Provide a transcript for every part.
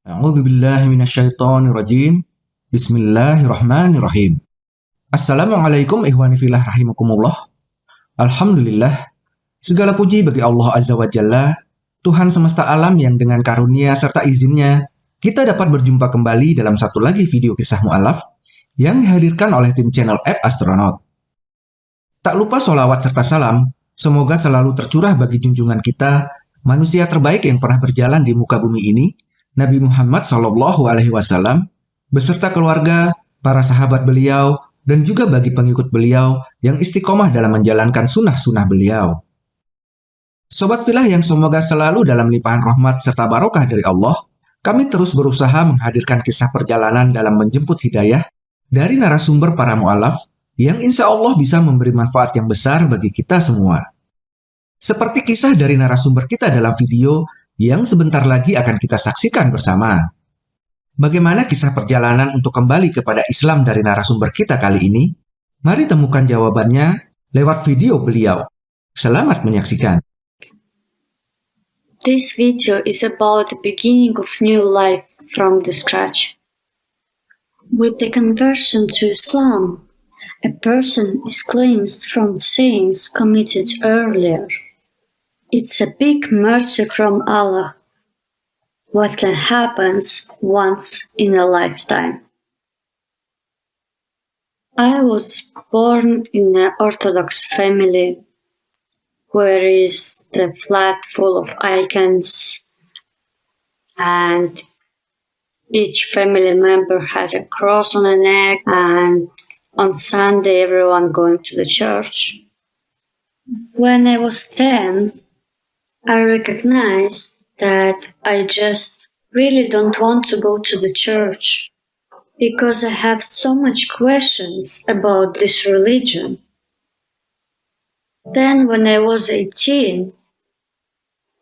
A'udzu billahi minasyaitonir rajim. Bismillahirrahmanirrahim. Assalamualaikum ihwani fillah rahimakumullah. Alhamdulillah. Segala puji bagi Allah Azza wa Jalla, Tuhan semesta alam yang dengan karunia serta izinnya, kita dapat berjumpa kembali dalam satu lagi video kisah mu'alaf yang dihadirkan oleh tim channel App Astronaut. Tak lupa solawat serta salam, semoga selalu tercurah bagi junjungan kita, manusia terbaik yang pernah berjalan di muka bumi ini, Nabi Muhammad Shallallahu Alaihi Wasallam beserta keluarga, para sahabat beliau, dan juga bagi pengikut beliau yang istiqomah dalam menjalankan sunnah-sunnah beliau. Sobat filah yang semoga selalu dalam limpahan rahmat serta barokah dari Allah, kami terus berusaha menghadirkan kisah perjalanan dalam menjemput hidayah dari narasumber para mu'alaf yang insya Allah bisa memberi manfaat yang besar bagi kita semua. Seperti kisah dari narasumber kita dalam video yang sebentar lagi akan kita saksikan bersama. Bagaimana kisah perjalanan untuk kembali kepada Islam dari narasumber kita kali ini? Mari temukan jawabannya lewat video beliau. Selamat menyaksikan. This video is about the beginning of new life from the scratch. With the conversion to Islam, a person is cleansed from sins committed earlier. It's a big mercy from Allah. What can happen once in a lifetime. I was born in an Orthodox family where is the flat full of icons and each family member has a cross on the neck and on Sunday everyone going to the church. When I was 10, I recognize that I just really don't want to go to the church because I have so much questions about this religion. Then when I was 18,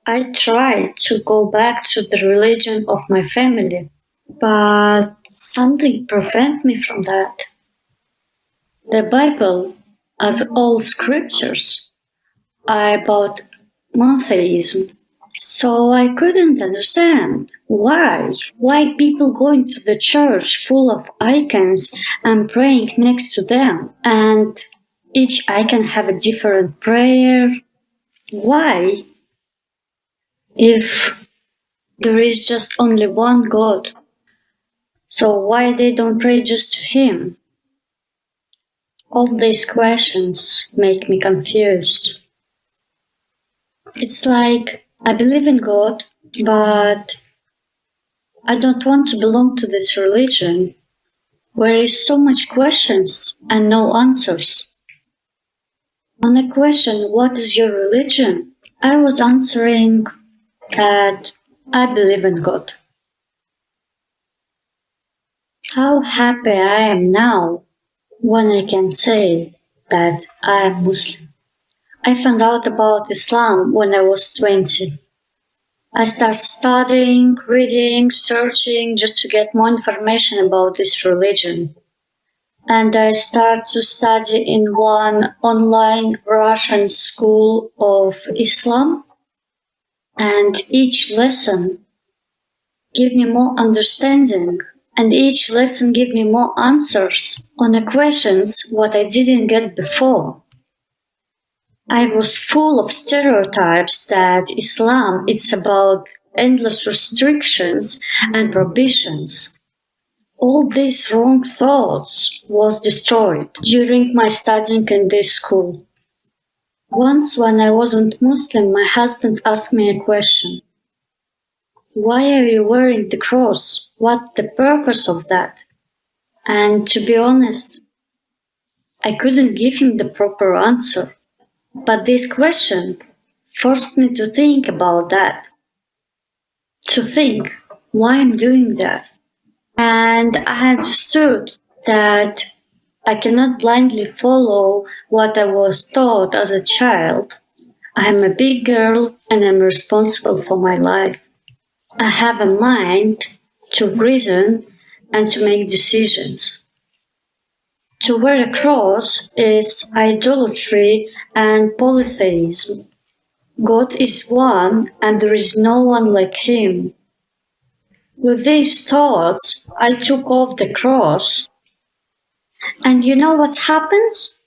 I tried to go back to the religion of my family, but something prevented me from that. The Bible, as all scriptures, are about monotheism. So I couldn't understand why. Why people going to the church full of icons and praying next to them and each icon have a different prayer. Why? If there is just only one God. So why they don't pray just to him? All these questions make me confused. It's like I believe in God, but I don't want to belong to this religion where is so much questions and no answers. On the question, what is your religion? I was answering that I believe in God. How happy I am now when I can say that I am Muslim. I found out about Islam when I was 20. I started studying, reading, searching just to get more information about this religion. And I started to study in one online Russian school of Islam. And each lesson gave me more understanding and each lesson gave me more answers on the questions what I didn't get before. I was full of stereotypes that Islam it's about endless restrictions and prohibitions. All these wrong thoughts was destroyed during my studying in this school. Once when I wasn't Muslim, my husband asked me a question. Why are you wearing the cross? What the purpose of that? And to be honest, I couldn't give him the proper answer. But this question forced me to think about that. To think why I'm doing that. And I understood that I cannot blindly follow what I was taught as a child. I'm a big girl and I'm responsible for my life. I have a mind to reason and to make decisions. To wear a cross is idolatry and polytheism. God is one and there is no one like him. With these thoughts, I took off the cross. And you know what happens?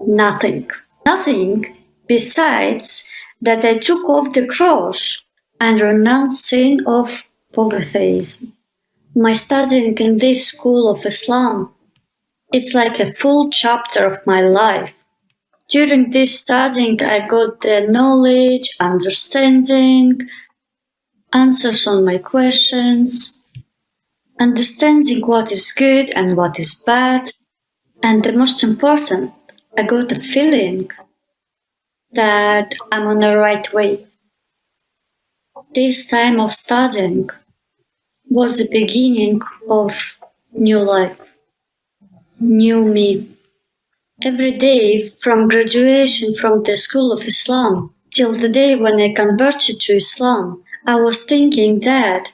Nothing. Nothing besides that I took off the cross and renounced sin of polytheism. My studying in this school of Islam, it's like a full chapter of my life. During this studying, I got the knowledge, understanding, answers on my questions, understanding what is good and what is bad, and the most important, I got a feeling that I'm on the right way. This time of studying was the beginning of new life, new me. Every day from graduation from the School of Islam till the day when I converted to Islam, I was thinking that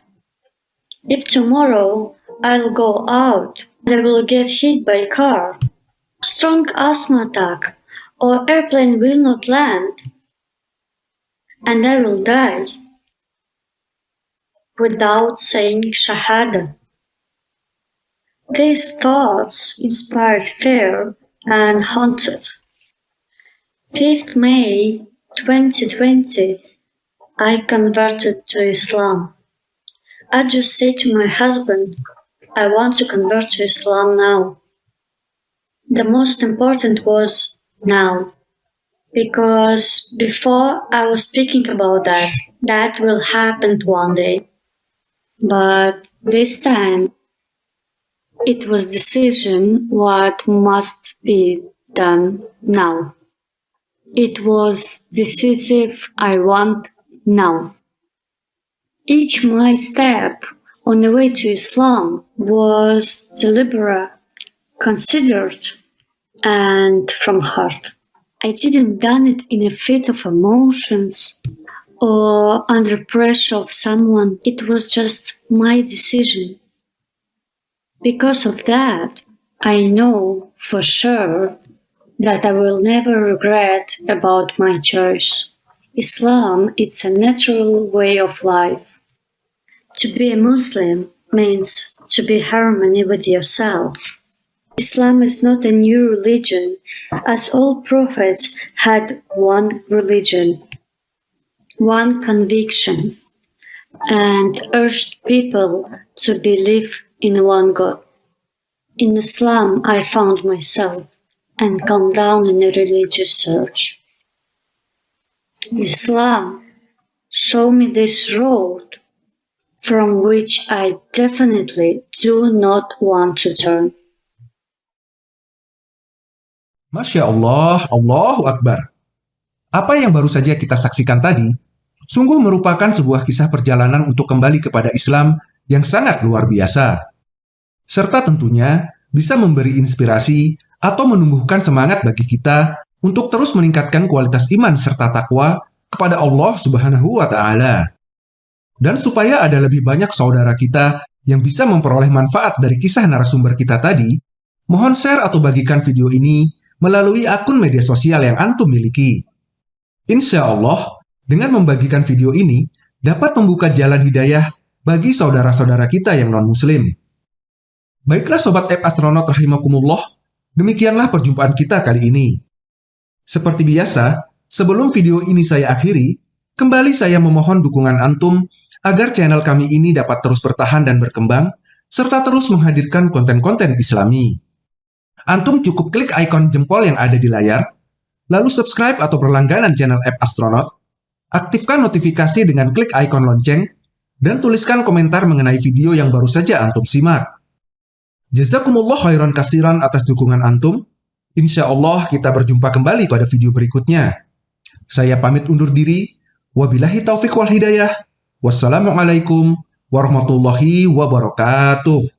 if tomorrow I'll go out I will get hit by car, strong asthma attack, or airplane will not land, and I will die without saying Shahada. These thoughts inspired fear and haunted. 5th May 2020 I converted to Islam. I just said to my husband, I want to convert to Islam now. The most important was now. Because before I was speaking about that, that will happen one day. But this time, it was decision what must be done now. It was decisive I want now, each my step on the way to Islam was deliberate, considered, and from heart. I didn't done it in a fit of emotions or under pressure of someone. It was just my decision. Because of that, I know for sure that I will never regret about my choice. Islam it's a natural way of life. To be a Muslim means to be harmony with yourself. Islam is not a new religion, as all prophets had one religion, one conviction, and urged people to believe in one God. In Islam, I found myself and calmed down in a religious search. Islam, show me this road from which I definitely do not want to turn. Masya Allah, Allahu Akbar. Apa yang baru saja kita saksikan tadi, sungguh merupakan sebuah kisah perjalanan untuk kembali kepada Islam yang sangat luar biasa. Serta tentunya bisa memberi inspirasi atau menumbuhkan semangat bagi kita untuk terus meningkatkan kualitas iman serta takwa kepada Allah Subhanahu wa taala. Dan supaya ada lebih banyak saudara kita yang bisa memperoleh manfaat dari kisah narasumber kita tadi, mohon share atau bagikan video ini melalui akun media sosial yang antum miliki. Insya Allah, dengan membagikan video ini dapat membuka jalan hidayah bagi saudara-saudara kita yang non-muslim. Baiklah Sobat App Astronaut Rahimakumullah, demikianlah perjumpaan kita kali ini. Seperti biasa, sebelum video ini saya akhiri, kembali saya memohon dukungan Antum agar channel kami ini dapat terus bertahan dan berkembang, serta terus menghadirkan konten-konten islami. Antum cukup klik ikon jempol yang ada di layar, lalu subscribe atau berlangganan channel App Astronaut, aktifkan notifikasi dengan klik ikon lonceng, dan tuliskan komentar mengenai video yang baru saja Antum simak. Jazakumullah khairan kasiran atas dukungan Antum. Insya Allah kita berjumpa kembali pada video berikutnya. Saya pamit undur diri. Wabillahi taufiq wal hidayah. Wassalamualaikum warahmatullahi wabarakatuh.